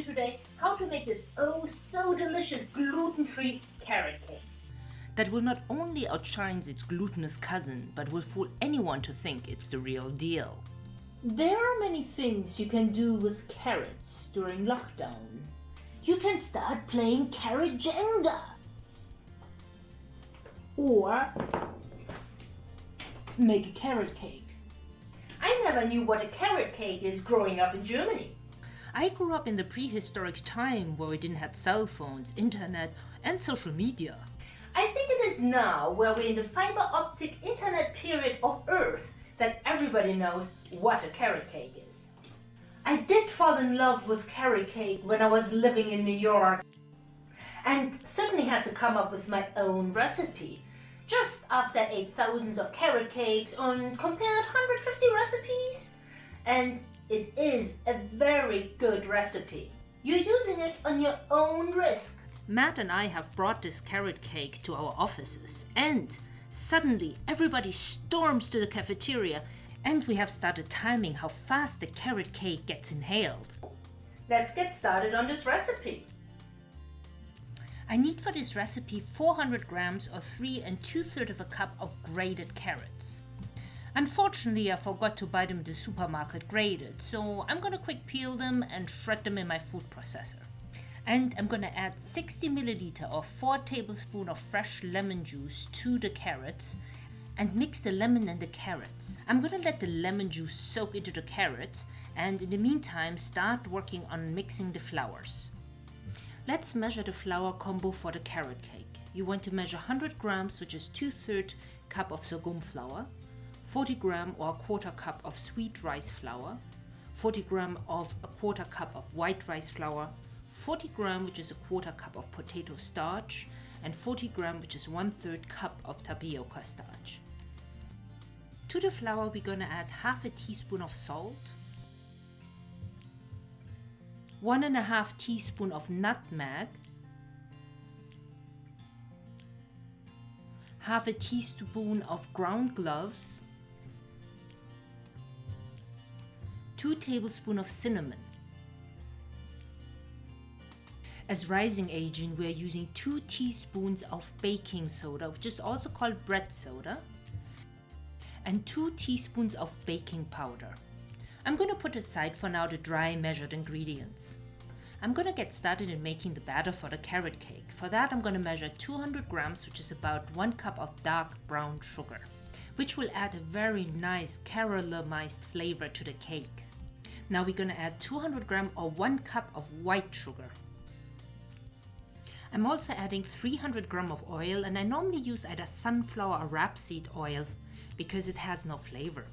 you today how to make this oh so delicious gluten-free carrot cake. That will not only outshine its glutinous cousin, but will fool anyone to think it's the real deal. There are many things you can do with carrots during lockdown. You can start playing carrot Jenga. Or make a carrot cake. I never knew what a carrot cake is growing up in Germany. I grew up in the prehistoric time where we didn't have cell phones, internet, and social media. I think it is now, where we're in the fiber optic internet period of Earth, that everybody knows what a carrot cake is. I did fall in love with carrot cake when I was living in New York and certainly had to come up with my own recipe. Just after I ate thousands of carrot cakes and compared 150 recipes, and it is a very good recipe. You're using it on your own risk. Matt and I have brought this carrot cake to our offices, and suddenly everybody storms to the cafeteria, and we have started timing how fast the carrot cake gets inhaled. Let's get started on this recipe. I need for this recipe 400 grams or 3 and 2 thirds of a cup of grated carrots. Unfortunately, I forgot to buy them the supermarket grated, so I'm gonna quick peel them and shred them in my food processor. And I'm gonna add 60 milliliter or 4 tablespoon of fresh lemon juice to the carrots and mix the lemon and the carrots. I'm gonna let the lemon juice soak into the carrots and in the meantime start working on mixing the flours. Let's measure the flour combo for the carrot cake. You want to measure 100 grams, which is 2 3 cup of sorghum flour, 40 gram or a quarter cup of sweet rice flour, 40 gram of a quarter cup of white rice flour, 40 gram which is a quarter cup of potato starch, and 40 gram which is one third cup of tapioca starch. To the flour we're gonna add half a teaspoon of salt, one and a half teaspoon of nutmeg, half a teaspoon of ground cloves, 2 tablespoons of cinnamon. As rising agent, we are using 2 teaspoons of baking soda, which is also called bread soda, and 2 teaspoons of baking powder. I'm going to put aside for now the dry measured ingredients. I'm going to get started in making the batter for the carrot cake. For that I'm going to measure 200 grams which is about 1 cup of dark brown sugar, which will add a very nice caramelized flavor to the cake. Now we're gonna add 200 gram or 1 cup of white sugar. I'm also adding 300 gram of oil and I normally use either sunflower or rapeseed oil because it has no flavor.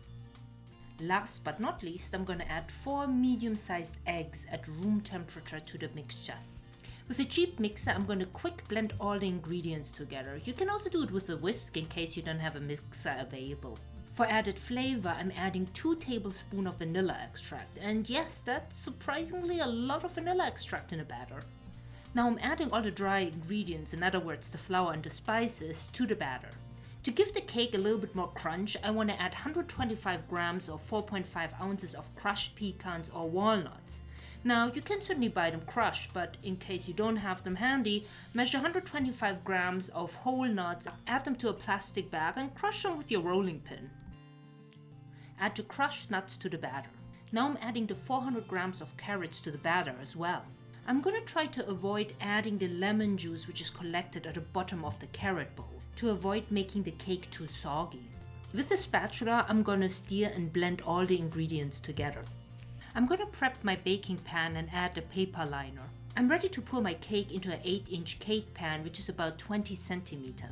Last but not least, I'm gonna add 4 medium-sized eggs at room temperature to the mixture. With a cheap mixer, I'm going to quick blend all the ingredients together. You can also do it with a whisk in case you don't have a mixer available. For added flavor, I'm adding 2 tablespoons of vanilla extract. And yes, that's surprisingly a lot of vanilla extract in a batter. Now I'm adding all the dry ingredients, in other words the flour and the spices, to the batter. To give the cake a little bit more crunch, I want to add 125 grams or 4.5 ounces of crushed pecans or walnuts. Now you can certainly buy them crushed, but in case you don't have them handy, measure 125 grams of whole nuts, add them to a plastic bag and crush them with your rolling pin. Add the crushed nuts to the batter. Now I'm adding the 400 grams of carrots to the batter as well. I'm gonna try to avoid adding the lemon juice which is collected at the bottom of the carrot bowl to avoid making the cake too soggy. With the spatula, I'm gonna stir and blend all the ingredients together. I'm gonna prep my baking pan and add the paper liner. I'm ready to pour my cake into an 8 inch cake pan which is about 20 centimeter.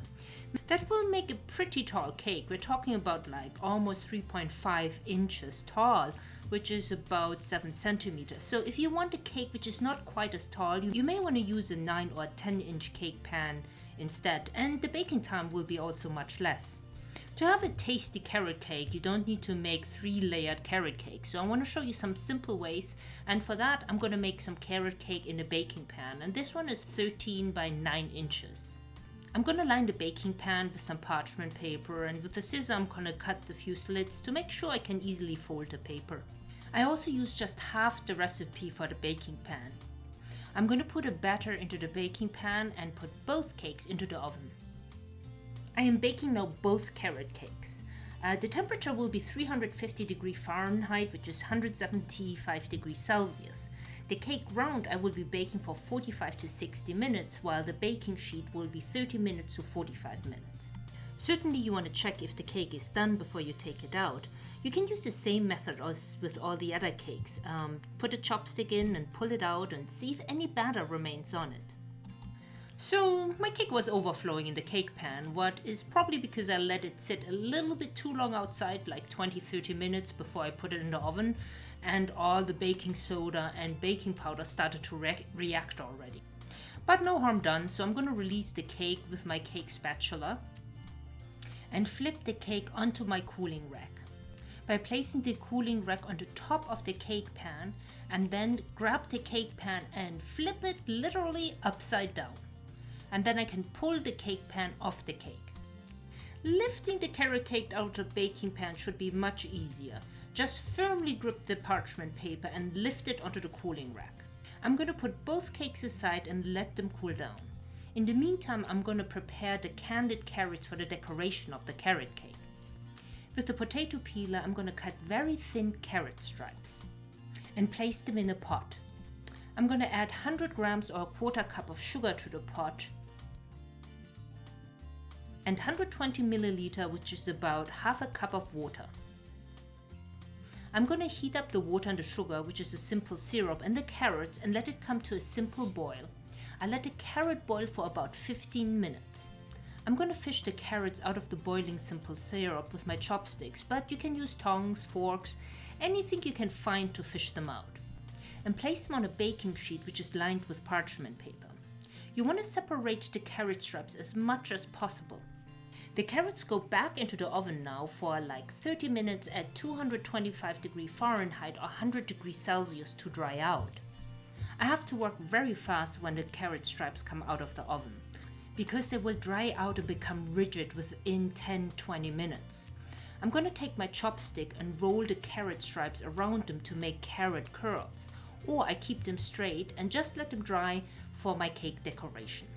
That will make a pretty tall cake. We're talking about like almost 3.5 inches tall, which is about 7 centimeters. So if you want a cake which is not quite as tall, you, you may want to use a 9 or 10 inch cake pan instead. And the baking time will be also much less. To have a tasty carrot cake, you don't need to make three layered carrot cake. So I want to show you some simple ways. And for that, I'm going to make some carrot cake in a baking pan. And this one is 13 by 9 inches. I'm gonna line the baking pan with some parchment paper and with a scissor I'm gonna cut a few slits to make sure I can easily fold the paper. I also use just half the recipe for the baking pan. I'm to put a batter into the baking pan and put both cakes into the oven. I am baking now both carrot cakes. Uh, the temperature will be 350 degree Fahrenheit, which is 175 degrees Celsius. The cake round I will be baking for 45 to 60 minutes, while the baking sheet will be 30 minutes to 45 minutes. Certainly you want to check if the cake is done before you take it out. You can use the same method as with all the other cakes. Um, put a chopstick in and pull it out and see if any batter remains on it. So my cake was overflowing in the cake pan, what is probably because I let it sit a little bit too long outside, like 20-30 minutes before I put it in the oven, and all the baking soda and baking powder started to re react already. But no harm done, so I'm to release the cake with my cake spatula and flip the cake onto my cooling rack. By placing the cooling rack on the top of the cake pan and then grab the cake pan and flip it literally upside down and then I can pull the cake pan off the cake. Lifting the carrot cake out of the baking pan should be much easier. Just firmly grip the parchment paper and lift it onto the cooling rack. I'm going to put both cakes aside and let them cool down. In the meantime, I'm going to prepare the candied carrots for the decoration of the carrot cake. With the potato peeler, I'm going to cut very thin carrot stripes and place them in a pot. I'm going to add 100 grams or a quarter cup of sugar to the pot and 120 milliliter, which is about half a cup of water. I'm going to heat up the water and the sugar, which is a simple syrup, and the carrots and let it come to a simple boil. I let the carrot boil for about 15 minutes. I'm going to fish the carrots out of the boiling simple syrup with my chopsticks, but you can use tongs, forks, anything you can find to fish them out. And place them on a baking sheet which is lined with parchment paper. You want to separate the carrot strips as much as possible. The carrots go back into the oven now for like 30 minutes at 225 degree Fahrenheit or 100 degrees Celsius to dry out. I have to work very fast when the carrot stripes come out of the oven because they will dry out and become rigid within 10-20 minutes. I'm going to take my chopstick and roll the carrot stripes around them to make carrot curls or I keep them straight and just let them dry for my cake decoration.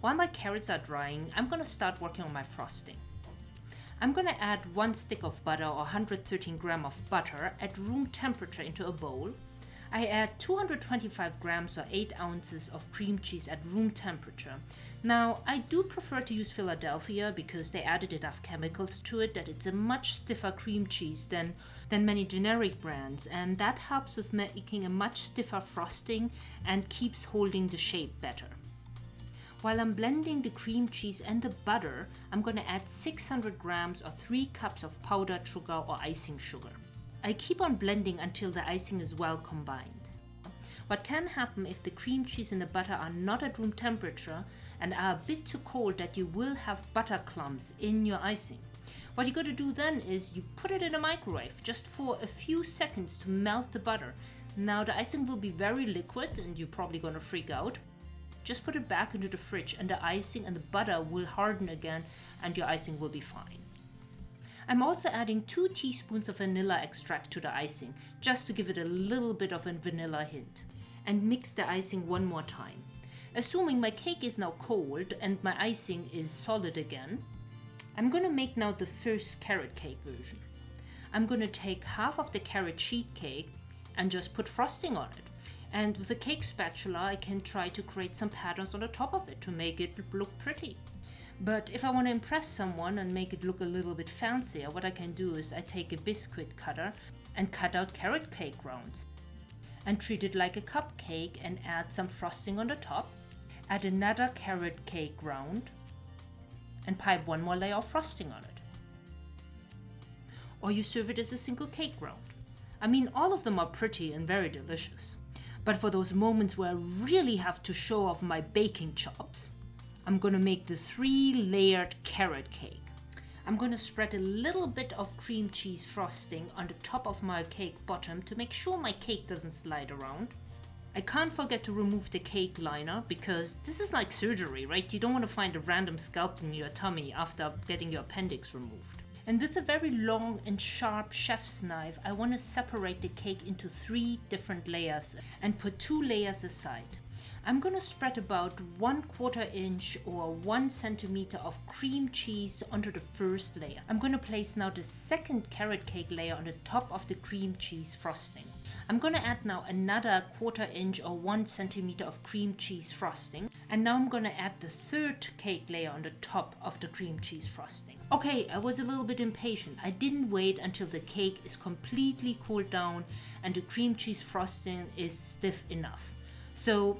While my carrots are drying, I'm going to start working on my frosting. I'm going to add one stick of butter or 113 gram of butter at room temperature into a bowl. I add 225 grams or 8 ounces of cream cheese at room temperature. Now, I do prefer to use Philadelphia because they added enough chemicals to it that it's a much stiffer cream cheese than, than many generic brands and that helps with making a much stiffer frosting and keeps holding the shape better. While I'm blending the cream cheese and the butter, I'm to add 600 grams or 3 cups of powdered sugar or icing sugar. I keep on blending until the icing is well combined. What can happen if the cream cheese and the butter are not at room temperature and are a bit too cold that you will have butter clumps in your icing. What you got to do then is you put it in a microwave just for a few seconds to melt the butter. Now the icing will be very liquid and you're probably to freak out, just put it back into the fridge and the icing and the butter will harden again and your icing will be fine. I'm also adding 2 teaspoons of vanilla extract to the icing, just to give it a little bit of a vanilla hint. And mix the icing one more time. Assuming my cake is now cold and my icing is solid again, I'm gonna make now the first carrot cake version. I'm gonna take half of the carrot sheet cake and just put frosting on it. And with a cake spatula, I can try to create some patterns on the top of it to make it look pretty. But if I want to impress someone and make it look a little bit fancier, what I can do is I take a biscuit cutter and cut out carrot cake rounds and treat it like a cupcake and add some frosting on the top. Add another carrot cake round and pipe one more layer of frosting on it. Or you serve it as a single cake round. I mean, all of them are pretty and very delicious. But for those moments where I really have to show off my baking chops, I'm gonna make the three layered carrot cake. I'm gonna spread a little bit of cream cheese frosting on the top of my cake bottom to make sure my cake doesn't slide around. I can't forget to remove the cake liner because this is like surgery, right? You don't want to find a random scalp in your tummy after getting your appendix removed. And with a very long and sharp chef's knife, I want to separate the cake into three different layers and put two layers aside. I'm gonna spread about one quarter inch or one centimeter of cream cheese onto the first layer. I'm gonna place now the second carrot cake layer on the top of the cream cheese frosting. I'm gonna add now another quarter inch or one centimeter of cream cheese frosting. And now I'm gonna add the third cake layer on the top of the cream cheese frosting. Okay, I was a little bit impatient. I didn't wait until the cake is completely cooled down and the cream cheese frosting is stiff enough. So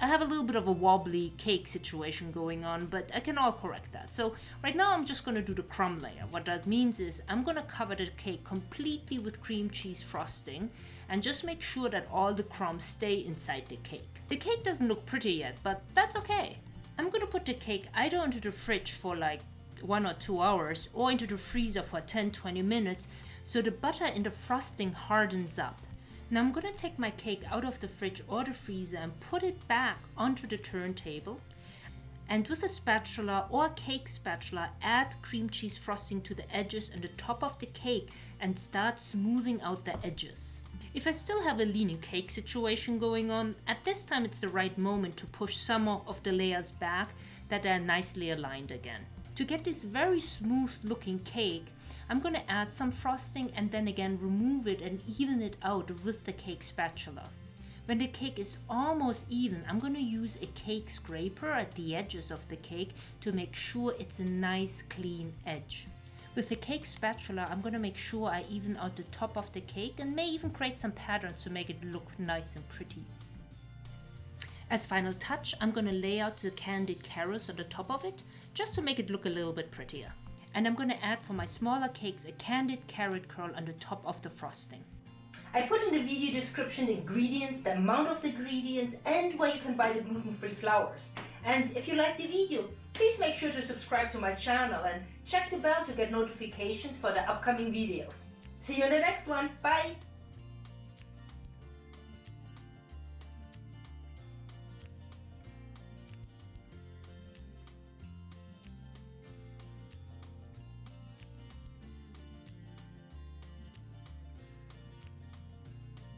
I have a little bit of a wobbly cake situation going on, but I can all correct that. So right now I'm just gonna do the crumb layer. What that means is I'm gonna cover the cake completely with cream cheese frosting and just make sure that all the crumbs stay inside the cake. The cake doesn't look pretty yet, but that's okay. I'm gonna put the cake either into the fridge for like one or two hours or into the freezer for 10-20 minutes so the butter in the frosting hardens up. Now I'm gonna take my cake out of the fridge or the freezer and put it back onto the turntable. And with a spatula or cake spatula, add cream cheese frosting to the edges and the top of the cake and start smoothing out the edges. If I still have a leaning cake situation going on, at this time it's the right moment to push some of the layers back that are nicely aligned again. To get this very smooth looking cake, I'm gonna add some frosting and then again remove it and even it out with the cake spatula. When the cake is almost even, I'm gonna use a cake scraper at the edges of the cake to make sure it's a nice clean edge. With the cake spatula, I'm gonna make sure I even out the top of the cake and may even create some patterns to make it look nice and pretty. As final touch, I'm gonna lay out the candied carrots on the top of it, just to make it look a little bit prettier and I'm gonna add for my smaller cakes a candied carrot curl on the top of the frosting. I put in the video description the ingredients, the amount of the ingredients and where you can buy the gluten-free flours. And if you like the video, please make sure to subscribe to my channel and check the bell to get notifications for the upcoming videos. See you in the next one. Bye!